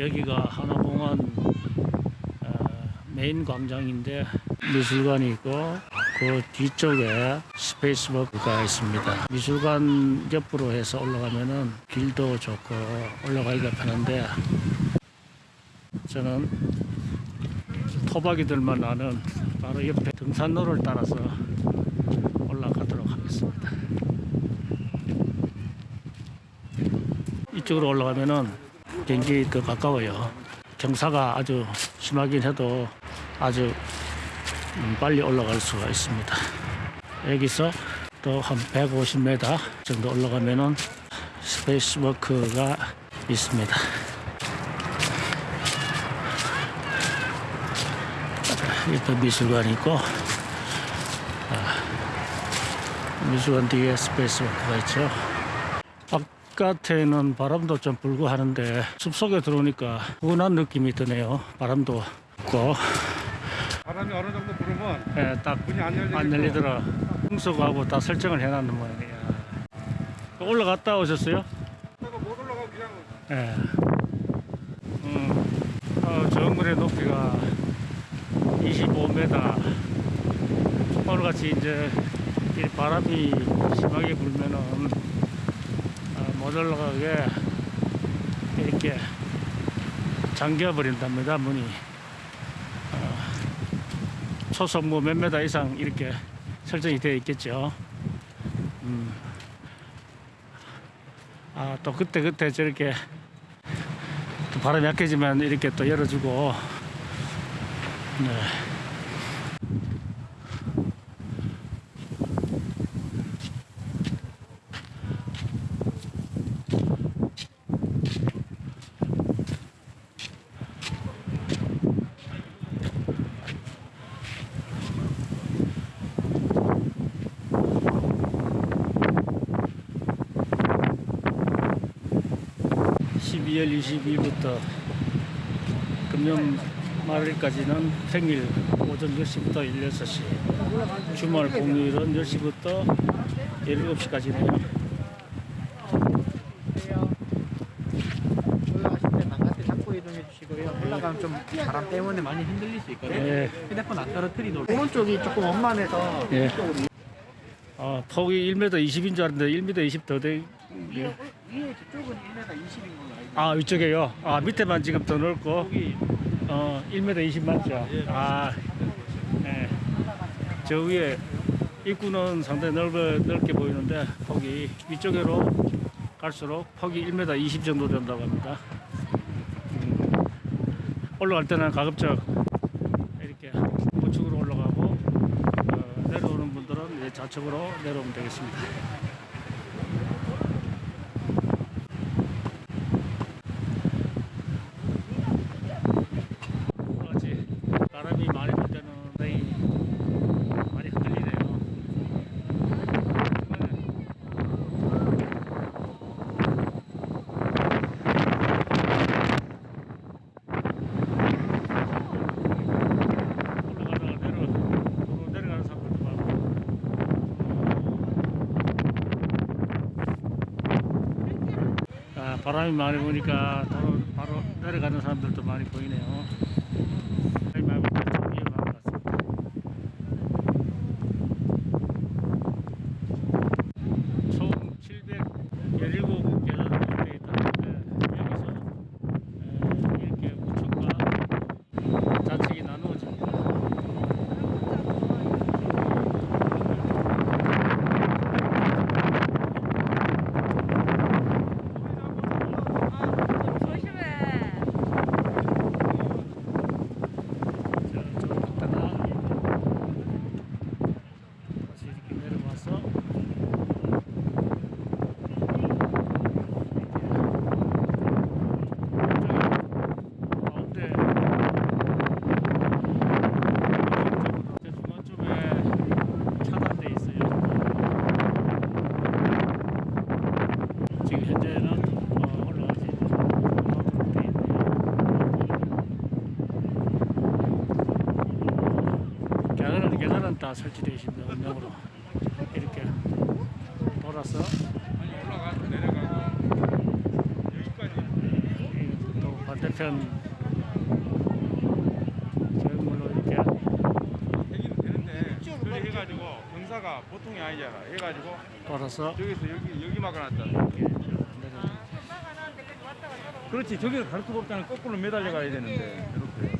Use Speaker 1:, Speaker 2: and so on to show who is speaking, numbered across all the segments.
Speaker 1: 여기가 환호공원 어, 메인 광장인데 미술관이 있고 그 뒤쪽에 스페이스워크가 있습니다. 미술관 옆으로 해서 올라가면은 길도 좋고 올라가기가 편한데 저는 토박이들만 아는 바로 옆에 등산로를 따라서 올라가도록 하겠습니다. 이쪽으로 올라가면은 경기 더 가까워요. 경사가 아주 심하긴 해도 아주 음, 빨리 올라갈 수가 있습니다. 여기서 또 한 150m 정도 올라가면은 스페이스워크가 있습니다. 옆에 미술관이 있고 아, 미술관 뒤에 스페이스워크가 있죠. 바깥에는 바람도 좀 불고 하는데 숲속에 들어오니까 훈한 느낌이 드네요. 바람도 있고
Speaker 2: 바람이 어느 정도 불으면
Speaker 1: 예, 딱
Speaker 2: 문이 안
Speaker 1: 안 열리더라. 풍속하고 다 설정을 해놨는 모양이야. 올라갔다 오셨어요?
Speaker 2: 못 올라가 그냥
Speaker 1: 예. 음, 어, 정글의 높이가 25m. 오늘같이 이제 이 바람이 심하게 불면은 어, 못 올라가게 이렇게 잠겨버린답니다, 문이. 어, 초속 뭐몇 메다 이상 이렇게 설정이 되어 있겠죠. 음. 아, 또 그때 그때 저렇게 또 바람이 약해지면 이렇게 또 열어주고 네. (12월 22일부터) 금년 말일까지는 평일 오전 10시부터 16시 주말 공휴일은 10시부터 17시까지네요
Speaker 3: 올라가실 때 바깥에 잡고 이동해 주시고요. 올라가면 좀 바람 때문에 많이 흔들릴 수 있거든요.
Speaker 1: 예.
Speaker 3: 휴대폰 안 떨어뜨리도록. 오른쪽이 조금 원만해서
Speaker 1: 예. 아, 폭이 1m 20인 줄 알았는데 1m 20 더 돼.
Speaker 3: 위에, 위에 저쪽은 1m 20인 걸로
Speaker 1: 아, 위쪽에요. 아, 밑에만 지금 더 넓고, 어, 1m 20 맞죠? 아, 예. 저 위에 입구는 상당히 넓어, 넓게 보이는데, 폭이 위쪽으로 갈수록 폭이 1m 20 정도 된다고 합니다. 음, 올라갈 때는 가급적 이렇게 우측으로 올라가고, 어, 내려오는 분들은 좌측으로 내려오면 되겠습니다. 그렇지. 바람이 많이 불 때는 상당히 많이 흔들리네요. 올라가다가 내려, 도로 내려가는 사람들도 많고. 아, 바람이 많이 부니까 도로 바로 내려가는 사람들도 많이 보이네요. 바람이 많이 부니까 좀 위험한 것 같습니다. 총 717계단으로 되어 있다는데 여기서 에, 이렇게 우측과 좌측이 나누어집니다.
Speaker 4: 조심해.
Speaker 1: 자, 저로 갔다가 다시 이렇게 내려와서 가운데 저 중간 쪽에 차단돼 있어요. 지금 현재는 어, 올라가지 못하도록 돼 있네요. 계단은 다 설치되어 있습니다. 음력으로 이렇게 돌아서
Speaker 2: 아니 올라가서 내려가고 여기까지
Speaker 1: 또 반대편
Speaker 2: 해가지고 경사가 보통이 아니잖아. 해가지고
Speaker 1: 걸어서
Speaker 2: 저기서 여기 여기.
Speaker 1: 이렇게 내려오는
Speaker 2: 그렇지. 갈 수가 없잖아. 거꾸로 매달려 가야 되는데. 이렇게.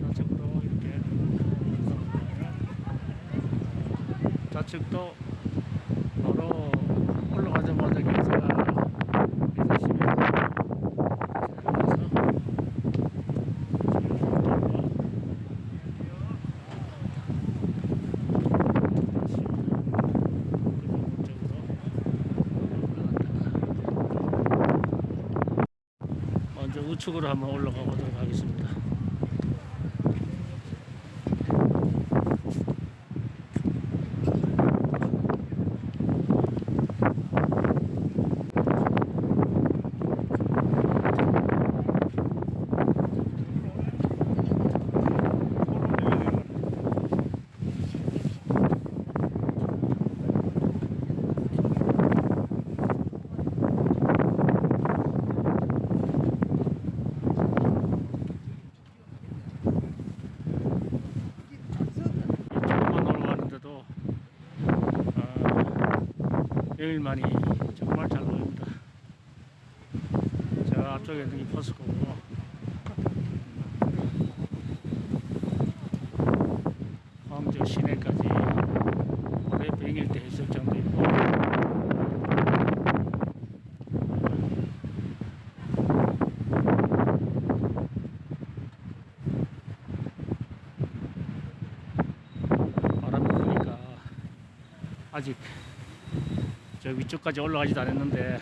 Speaker 1: 좌측도 이렇게 좌측도 바로 올라가자마자 경사가 120m 먼저 우측으로 한번 올라가 보도록 하겠습니다. 이쪽만 올라가는데도 아, 여일만이 정말 잘 보입니다. 저 앞쪽에 있는 이 포스코고 광주 시내까지 올해 100일 때 해수욕장도 있고 바람이 부니까 아직 저 위쪽까지 올라가지도 않았는데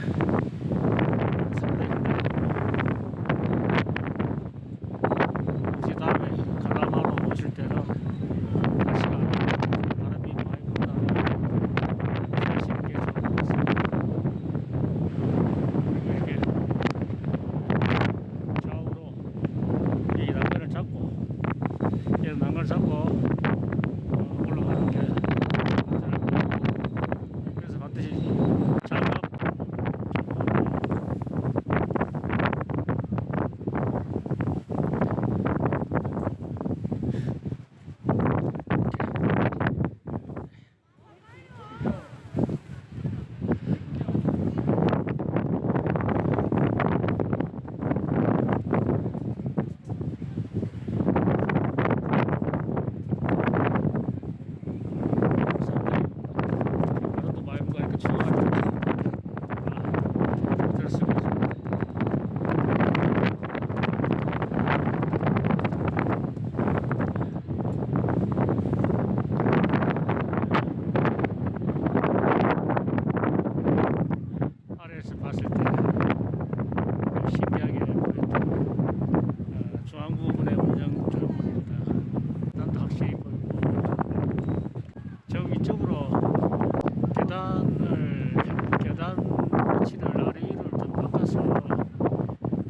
Speaker 1: 지난 아래를 좀 바꿔서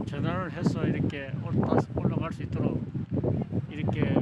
Speaker 1: 전환을 해서 이렇게 올라갈 수 있도록 이렇게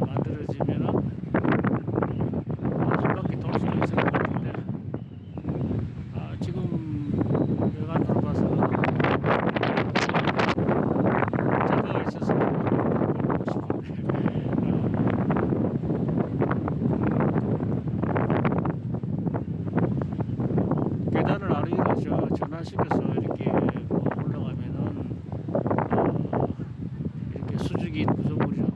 Speaker 1: 不是不吃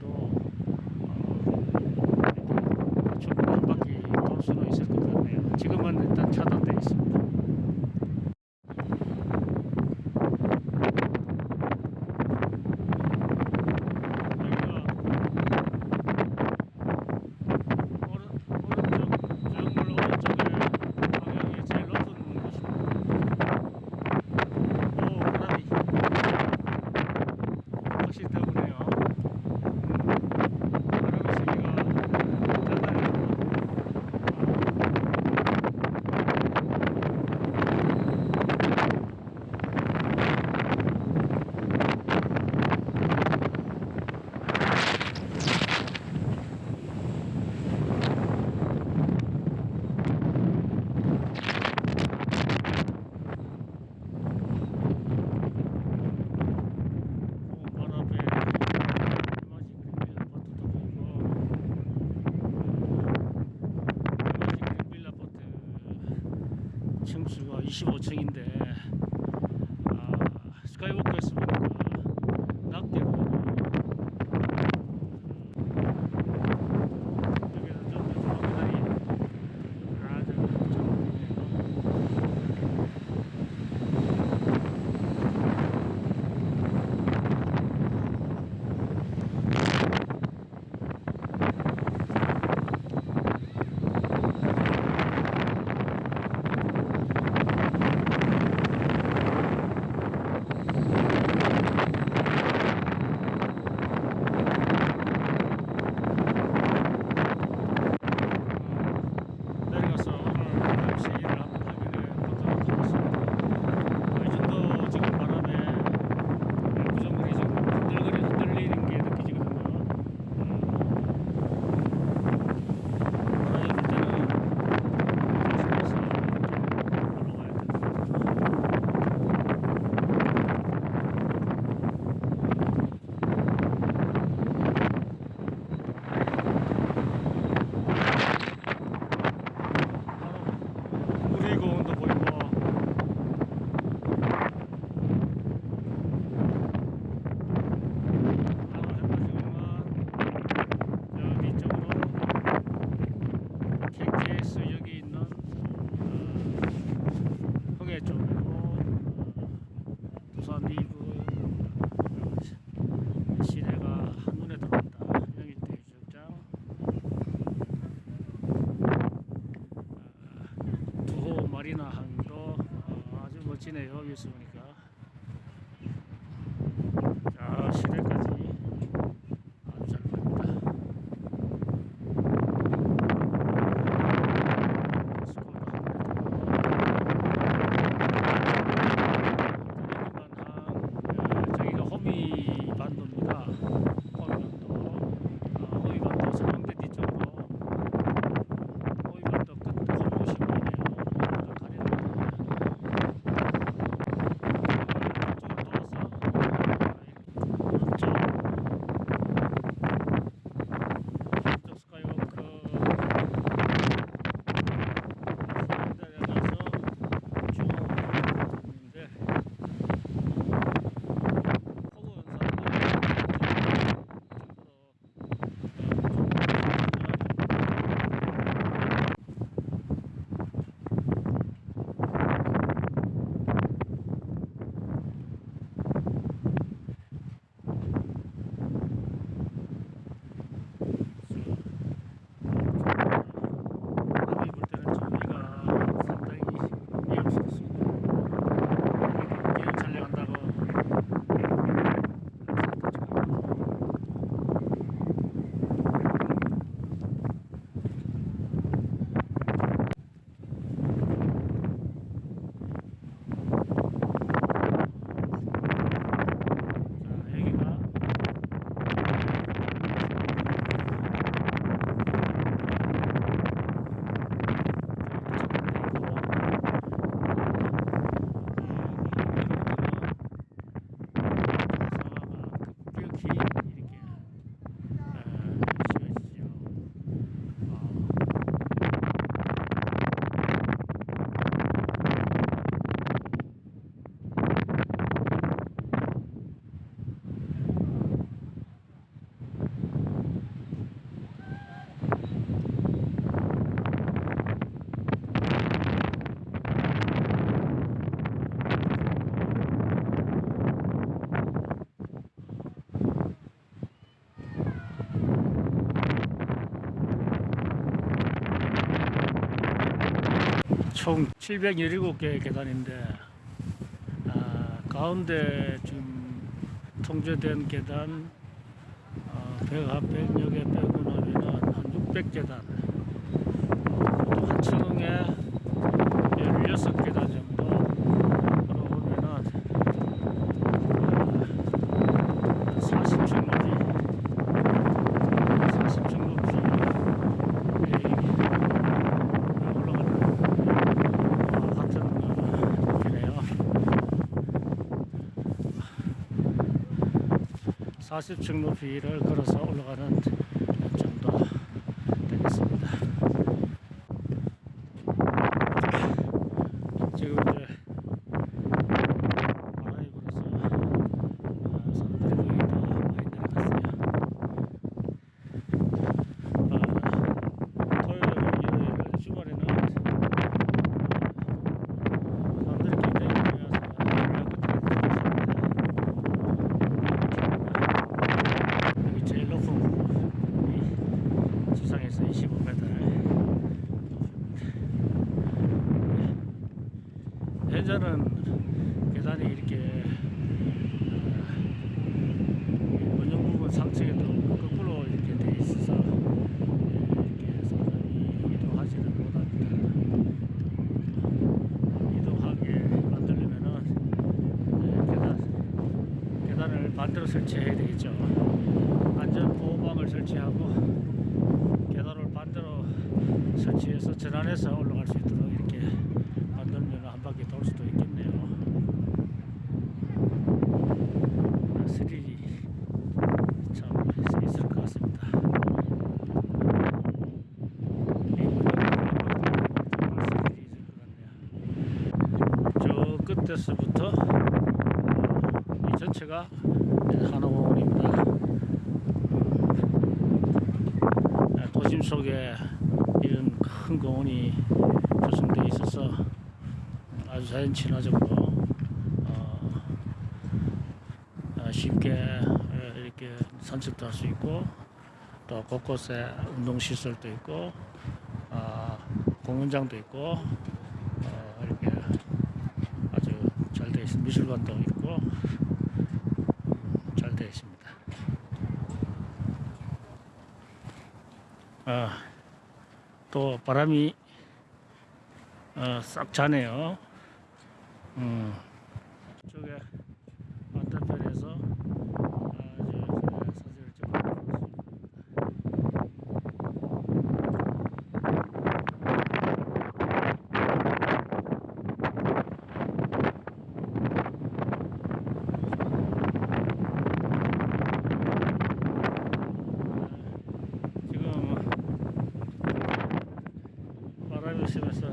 Speaker 1: 총 717개 계단인데 아, 가운데 지금 통제된 계단 어, 백합 백역에 빼고 나면 한 600개단. 또 한 층에 16개단 정도 40층 높이를 걸어서 올라가는 저 끝에서부터 어, 이 전체가 한옥공원입니다. 아, 도심 속에 이런 큰 공원이 조성되어 있어서 아주 자연 친화적으로 어, 어, 쉽게 어, 이렇게 산책도 할 수 있고 또 곳곳에 운동 시설도 있고 어, 공연장도 있고 어, 이렇게 아주 잘 미술관도 있고 잘 되어 있습니다. 아, 또 바람이 어, 싹 자네요. 음, 쪽에 반대편에서 아주 사진을 찍어보겠습니다. 지금 바람이 심해서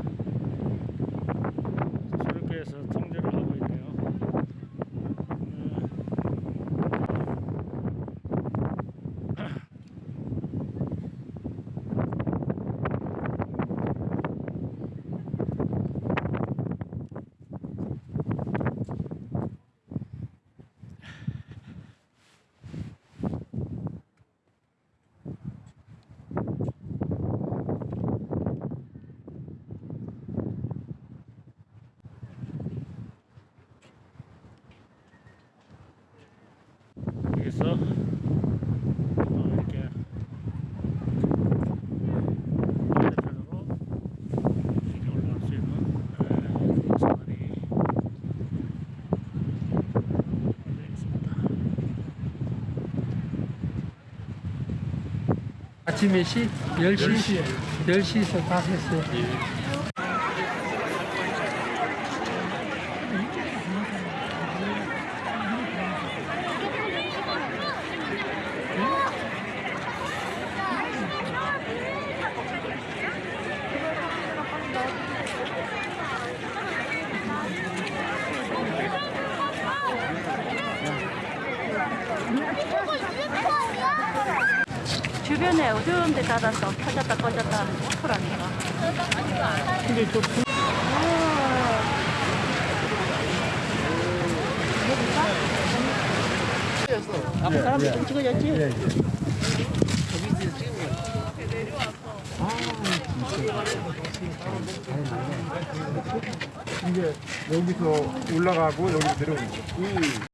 Speaker 1: 수륙교에서 통제를 하고 있네요. 여기서 어, 이렇게 반대편으로 이렇게 올라갈 수 있는 에, 사다리 되어 있습니다.
Speaker 3: 아침 몇 시? 10시? 10시에서 다 했어요.
Speaker 4: 주변에 어두운 데 닫아서 켜졌다 꺼졌다 하는 어플하니까.
Speaker 3: 근데 또
Speaker 4: 앞에 사람들 좀 찍어줬지?
Speaker 5: 이게 여기서 올라가고 여기로 내려오는 거.